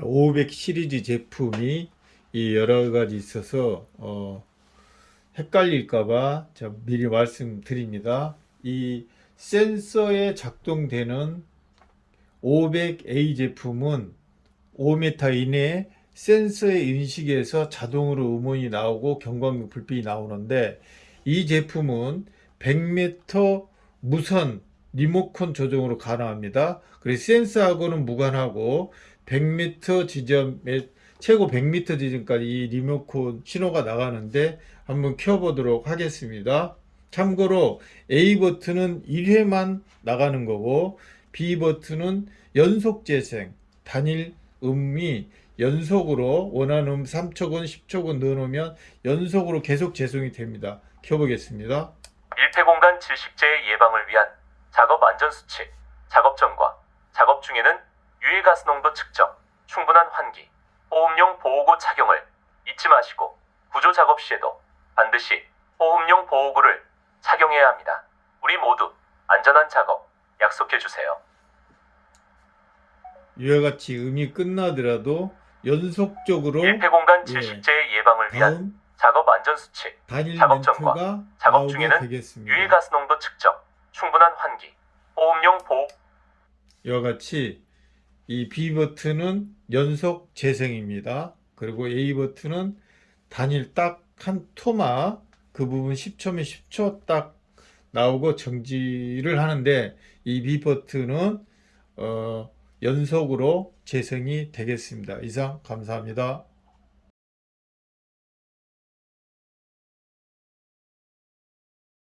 500 시리즈 제품이 이 여러 가지 있어서 어, 헷갈릴까봐 미리 말씀드립니다. 이 센서에 작동되는 500A 제품은 5m 이내에 센서의 인식에서 자동으로 음원이 나오고 경광등 불빛이 나오는데 이 제품은 100m 무선 리모컨 조정으로 가능합니다. 그래서 센서하고는 무관하고 100m 지점에 최고 100m 지점까지 이 리모컨 신호가 나가는데 한번 켜보도록 하겠습니다. 참고로 A 버튼은 1회만 나가는 거고 B 버튼은 연속 재생 단일 음이 연속으로 원하는 음 3초건 10초건 넣어놓으면 연속으로 계속 재송이 됩니다. 켜보겠습니다. 밀폐 공간 질식제의 예방을 위한 작업 안전 수칙, 작업 전과 작업 중에는 유해 가스 농도 측정, 충분한 환기, 호흡용 보호구 착용을 잊지 마시고 구조 작업 시에도 반드시 호흡용 보호구를 착용해야 합니다. 우리 모두 안전한 작업 약속해 주세요. 이와 같이 음이 끝나더라도 연속적으로 밀폐 공간 예. 질식제의 예방을 위한 작업 안전 수칙, 작업 전과 작업 중에는 되겠습니다. 유해가스 농도 측정, 충분한 환기, 호흡용 보호 이와 같이 이 B 버튼은 연속 재생입니다. 그리고 A 버튼은 단일 딱 한 토마 그 부분 10초면 10초 딱 나오고 정지를 하는데 이 B 버튼은 어, 연속으로 재생이 되겠습니다. 이상 감사합니다.